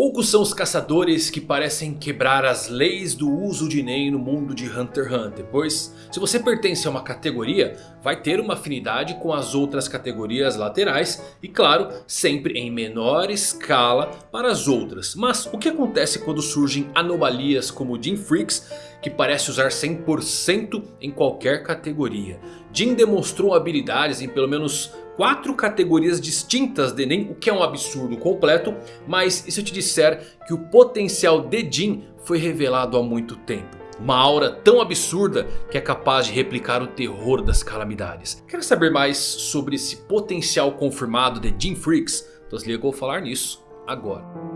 Poucos são os caçadores que parecem quebrar as leis do uso de Nen no mundo de Hunter x Hunter. Pois se você pertence a uma categoria, vai ter uma afinidade com as outras categorias laterais. E claro, sempre em menor escala para as outras. Mas o que acontece quando surgem anomalias como Jin Freaks que parece usar 100% em qualquer categoria? Jin demonstrou habilidades em pelo menos quatro categorias distintas de Nen, o que é um absurdo completo. Mas e se eu te disser que o potencial de Jin foi revelado há muito tempo? Uma aura tão absurda que é capaz de replicar o terror das calamidades. Quer saber mais sobre esse potencial confirmado de Jin Freaks? Então se liga que eu vou falar nisso agora.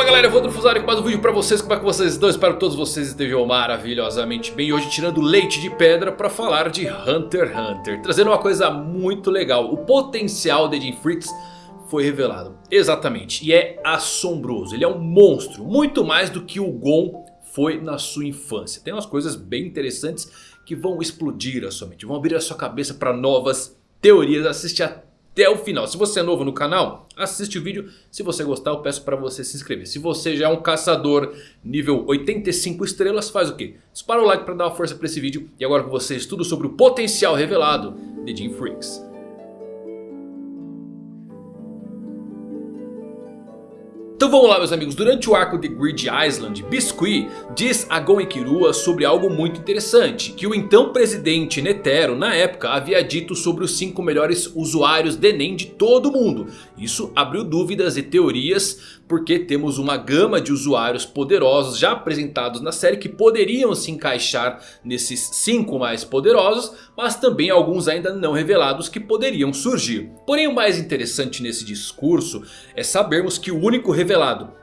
Fala galera, eu vou Fusari com mais um vídeo pra vocês, como é que vocês estão? Espero que todos vocês estejam maravilhosamente bem. Hoje tirando leite de pedra pra falar de Hunter x Hunter. Trazendo uma coisa muito legal, o potencial de Jim Freaks foi revelado. Exatamente, e é assombroso, ele é um monstro. Muito mais do que o Gon foi na sua infância. Tem umas coisas bem interessantes que vão explodir a sua mente. Vão abrir a sua cabeça para novas teorias. Assiste até até o final. Se você é novo no canal, assiste o vídeo. Se você gostar, eu peço para você se inscrever. Se você já é um caçador nível 85 estrelas, faz o quê? Dispara o like para dar uma força para esse vídeo. E agora com vocês, tudo sobre o potencial revelado de Jim Freaks. Então vamos lá meus amigos, durante o arco de Grid Island, Biscuit diz a Gon Ikirua sobre algo muito interessante. Que o então presidente Netero na época havia dito sobre os 5 melhores usuários de Nen de todo o mundo. Isso abriu dúvidas e teorias porque temos uma gama de usuários poderosos já apresentados na série que poderiam se encaixar nesses 5 mais poderosos, mas também alguns ainda não revelados que poderiam surgir. Porém o mais interessante nesse discurso é sabermos que o único revelado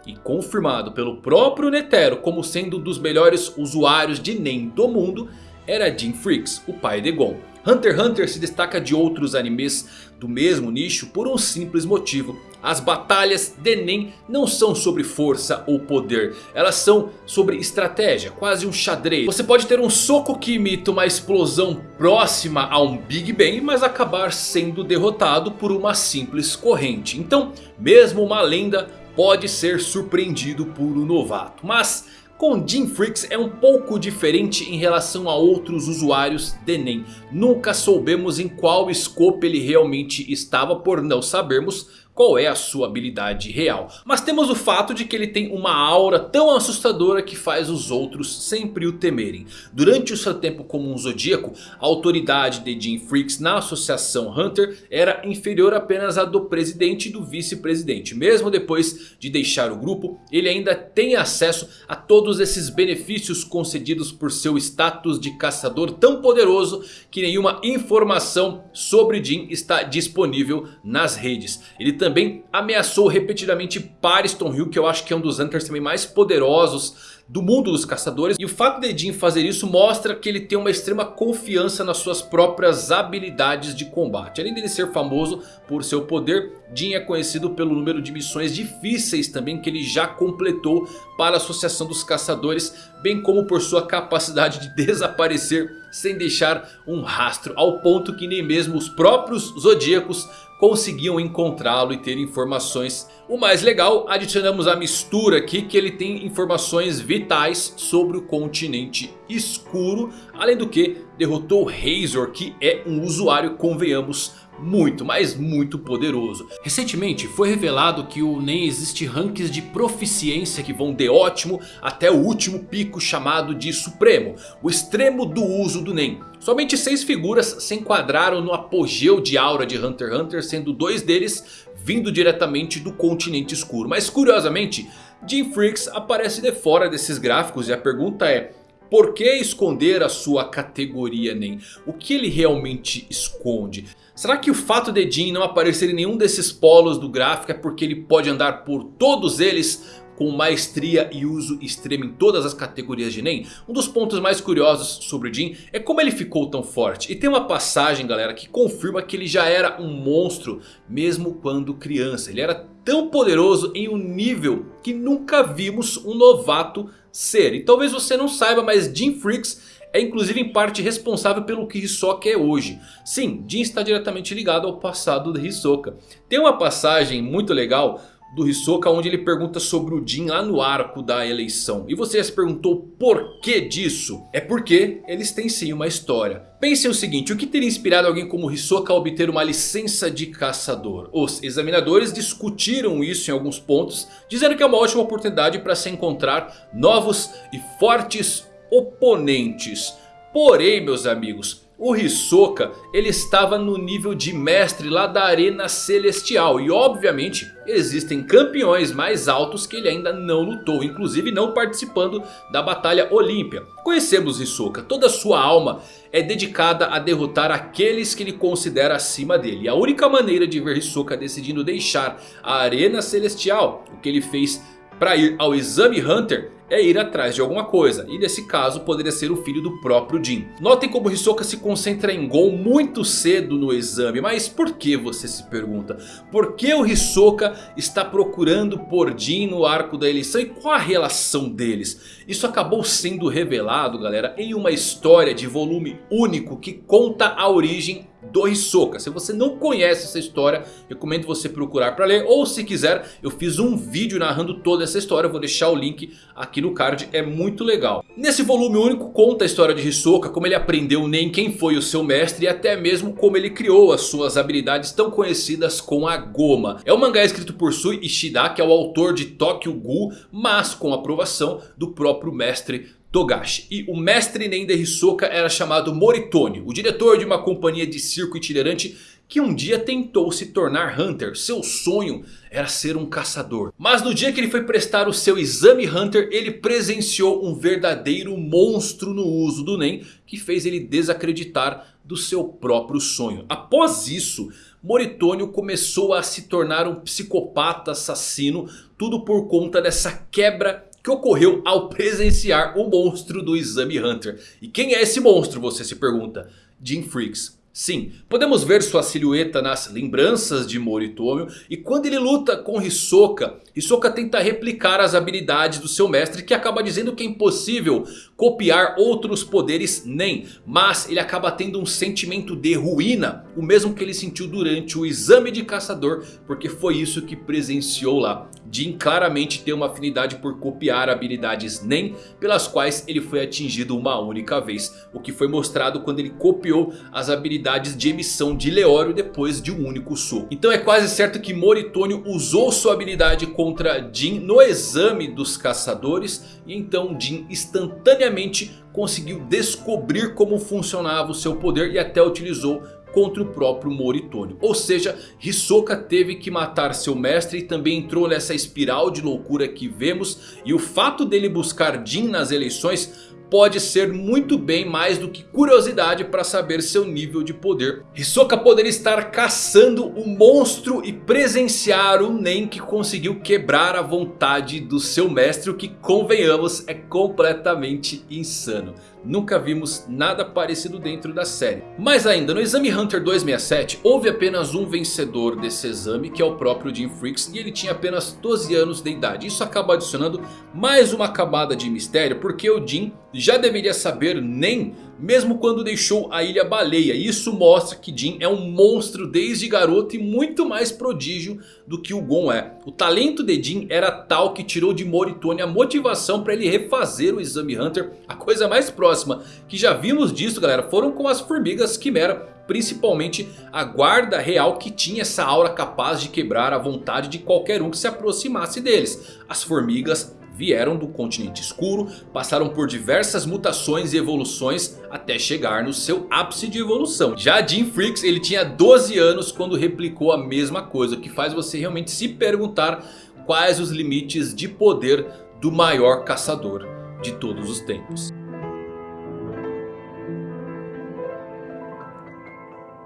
e confirmado pelo próprio Netero como sendo um dos melhores usuários de Nen do mundo era Jim Freaks, o pai de Gon. Hunter x Hunter se destaca de outros animes do mesmo nicho por um simples motivo. As batalhas de Nen não são sobre força ou poder. Elas são sobre estratégia, quase um xadrez. Você pode ter um soco que imita uma explosão próxima a um Big Bang. Mas acabar sendo derrotado por uma simples corrente. Então mesmo uma lenda pode ser surpreendido por um novato. Mas com Jim Freaks é um pouco diferente em relação a outros usuários de Nen. Nunca soubemos em qual scope ele realmente estava por não sabermos qual é a sua habilidade real. Mas temos o fato de que ele tem uma aura tão assustadora que faz os outros sempre o temerem. Durante o seu tempo como um zodíaco, a autoridade de Jim Freaks na associação Hunter era inferior apenas à do presidente e do vice-presidente. Mesmo depois de deixar o grupo, ele ainda tem acesso a todos esses benefícios concedidos por seu status de caçador tão poderoso que nenhuma informação sobre Jim está disponível nas redes. Ele também também ameaçou repetidamente Pariston Hill, que eu acho que é um dos Hunters também mais poderosos do mundo dos caçadores. E o fato de Jin fazer isso mostra que ele tem uma extrema confiança nas suas próprias habilidades de combate. Além dele ser famoso por seu poder, Jin é conhecido pelo número de missões difíceis também que ele já completou para a Associação dos Caçadores. Bem como por sua capacidade de desaparecer sem deixar um rastro. Ao ponto que nem mesmo os próprios Zodíacos conseguiam encontrá-lo e ter informações. O mais legal, adicionamos a mistura aqui que ele tem informações vitais sobre o continente escuro. Além do que derrotou Razor que é um usuário, convenhamos, muito, mas muito poderoso. Recentemente foi revelado que o NEM existe ranks de proficiência que vão de ótimo até o último pico chamado de supremo. O extremo do uso do NEM. Somente seis figuras se enquadraram no apogeu de aura de Hunter x Hunter. Sendo dois deles vindo diretamente do continente escuro. Mas curiosamente Jim Freaks aparece de fora desses gráficos. E a pergunta é... Por que esconder a sua categoria NEM? O que ele realmente esconde? Será que o fato de Jin não aparecer em nenhum desses polos do gráfico é porque ele pode andar por todos eles com maestria e uso extremo em todas as categorias de Nen. Um dos pontos mais curiosos sobre o Jin é como ele ficou tão forte. E tem uma passagem galera que confirma que ele já era um monstro mesmo quando criança. Ele era tão poderoso em um nível que nunca vimos um novato ser. E talvez você não saiba mas Jin Freaks é inclusive em parte responsável pelo que Hisoka é hoje. Sim, Jin está diretamente ligado ao passado de Hisoka. Tem uma passagem muito legal do Hisoka onde ele pergunta sobre o Jin lá no arco da eleição. E você já se perguntou por que disso? É porque eles têm sim uma história. Pense o seguinte, o que teria inspirado alguém como Hisoka a obter uma licença de caçador? Os examinadores discutiram isso em alguns pontos, dizendo que é uma ótima oportunidade para se encontrar novos e fortes oponentes. Porém meus amigos, o Hisoka ele estava no nível de mestre lá da arena celestial. E obviamente existem campeões mais altos que ele ainda não lutou. Inclusive não participando da batalha olímpia. Conhecemos Hisoka. Toda sua alma é dedicada a derrotar aqueles que ele considera acima dele. E a única maneira de ver Hisoka decidindo deixar a arena celestial. O que ele fez para ir ao Exame Hunter é ir atrás de alguma coisa. E nesse caso poderia ser o filho do próprio Jin. Notem como Hisoka se concentra em Gon muito cedo no exame. Mas por que você se pergunta? Por que o Hisoka está procurando por Jin no arco da eleição? E qual a relação deles? Isso acabou sendo revelado galera em uma história de volume único que conta a origem do Hisoka. Se você não conhece essa história, recomendo você procurar para ler. Ou se quiser, eu fiz um vídeo narrando toda essa história. Eu vou deixar o link aqui no card, é muito legal. Nesse volume único conta a história de Hisoka, como ele aprendeu nem quem foi o seu mestre. E até mesmo como ele criou as suas habilidades tão conhecidas com a Goma. É um mangá escrito por Sui Ishida, que é o autor de Tokyo Ghoul. Mas com aprovação do próprio mestre Togashi. E o mestre Nen Hisoka era chamado Moritone, o diretor de uma companhia de circo itinerante que um dia tentou se tornar Hunter. Seu sonho era ser um caçador. Mas no dia que ele foi prestar o seu exame Hunter, ele presenciou um verdadeiro monstro no uso do Nen, que fez ele desacreditar do seu próprio sonho. Após isso, Moritônio começou a se tornar um psicopata assassino, tudo por conta dessa quebra que ocorreu ao presenciar o monstro do Exame Hunter. E quem é esse monstro, você se pergunta? Jim Freaks. Sim, podemos ver sua silhueta nas lembranças de Moritomo e quando ele luta com Hisoka, Hisoka tenta replicar as habilidades do seu mestre que acaba dizendo que é impossível copiar outros poderes nem, mas ele acaba tendo um sentimento de ruína, o mesmo que ele sentiu durante o exame de caçador, porque foi isso que presenciou lá. Jin claramente tem uma afinidade por copiar habilidades Nen pelas quais ele foi atingido uma única vez. O que foi mostrado quando ele copiou as habilidades de emissão de Leório depois de um único soco. Então é quase certo que Moritônio usou sua habilidade contra Jin no exame dos caçadores. E então Jin instantaneamente conseguiu descobrir como funcionava o seu poder e até utilizou contra o próprio Moritônio. Ou seja, Hisoka teve que matar seu mestre e também entrou nessa espiral de loucura que vemos. E o fato dele buscar Jin nas eleições pode ser muito bem mais do que curiosidade para saber seu nível de poder. Hisoka poderia estar caçando o monstro e presenciar o Nen que conseguiu quebrar a vontade do seu mestre. O que convenhamos é completamente insano. Nunca vimos nada parecido dentro da série. Mas ainda no exame Hunter 267 houve apenas um vencedor desse exame que é o próprio Jim Freaks. E ele tinha apenas 12 anos de idade. Isso acaba adicionando mais uma camada de mistério porque o Jim já deveria saber nem mesmo quando deixou a Ilha Baleia. Isso mostra que Jin é um monstro desde garoto e muito mais prodígio do que o Gon é. O talento de Jin era tal que tirou de Moritone a motivação para ele refazer o Exame Hunter. A coisa mais próxima que já vimos disso galera foram com as formigas Quimera. Principalmente a guarda real que tinha essa aura capaz de quebrar a vontade de qualquer um que se aproximasse deles. As formigas vieram do continente escuro, passaram por diversas mutações e evoluções até chegar no seu ápice de evolução. Já Jim Freaks ele tinha 12 anos quando replicou a mesma coisa, o que faz você realmente se perguntar quais os limites de poder do maior caçador de todos os tempos.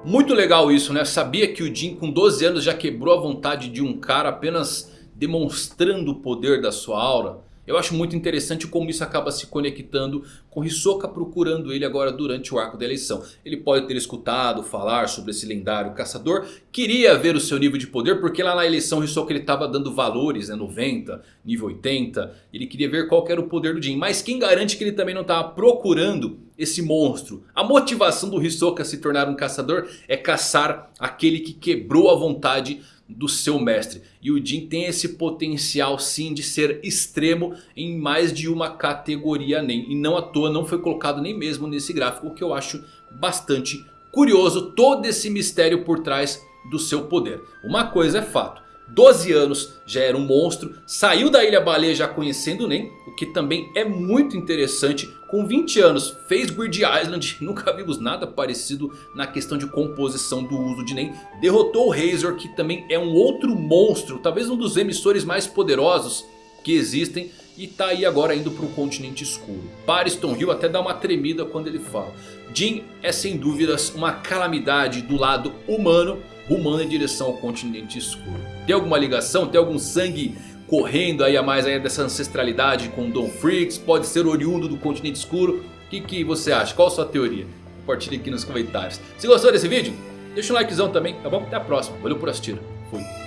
Muito legal isso né, sabia que o Jin com 12 anos já quebrou a vontade de um cara apenas demonstrando o poder da sua aura. Eu acho muito interessante como isso acaba se conectando com Hisoka procurando ele agora durante o arco da eleição. Ele pode ter escutado falar sobre esse lendário caçador. Queria ver o seu nível de poder porque lá na eleição Hisoka ele estava dando valores, né, 90, nível 80. Ele queria ver qual era o poder do Jin. Mas quem garante que ele também não estava procurando esse monstro? A motivação do Hisoka se tornar um caçador é caçar aquele que quebrou a vontade do seu mestre. E o Jin tem esse potencial sim de ser extremo em mais de uma categoria nem. E não à toa não foi colocado nem mesmo nesse gráfico. O que eu acho bastante curioso. Todo esse mistério por trás do seu poder. Uma coisa é fato. 12 anos, já era um monstro, saiu da Ilha Baleia já conhecendo o Nen, o que também é muito interessante. Com 20 anos fez Grid Island, nunca vimos nada parecido na questão de composição do uso de Nen. Derrotou o Razor que também é um outro monstro, talvez um dos emissores mais poderosos que existem. E tá aí agora indo para o continente escuro. Pariston Hill até dá uma tremida quando ele fala. Jin é sem dúvidas uma calamidade do lado humano rumando em direção ao continente escuro. Tem alguma ligação? Tem algum sangue correndo aí a mais aí dessa ancestralidade com Don Freaks? Pode ser oriundo do continente escuro? O que, que você acha? Qual a sua teoria? Compartilhe aqui nos comentários. Se gostou desse vídeo, deixa um likezão também, tá bom? Até a próxima. Valeu por assistir. Fui.